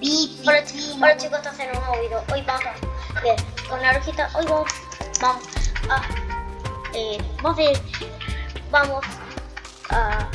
Pi, Hola, pi, hola chicos, estás en un nuevo video. Hoy vamos a ver con la orejita. Hoy vamos, vamos a, eh, vamos a ir, vamos a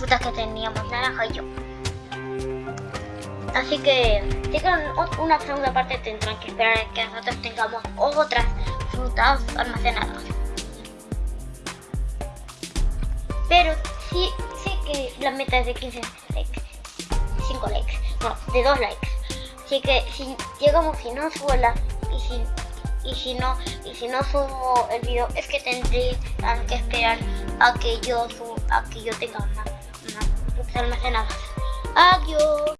frutas que teníamos, naranja y yo. Así que si una segunda parte tendrán que esperar a que nosotros tengamos otras frutas almacenadas. Pero sí, sí que la meta es de 15 likes, 5 likes, no, de 2 likes. Así que si llegamos y no subo y si y si no y si no subo el video es que tendrían que esperar a que yo suba, a que yo tenga una almacenada. Adiós.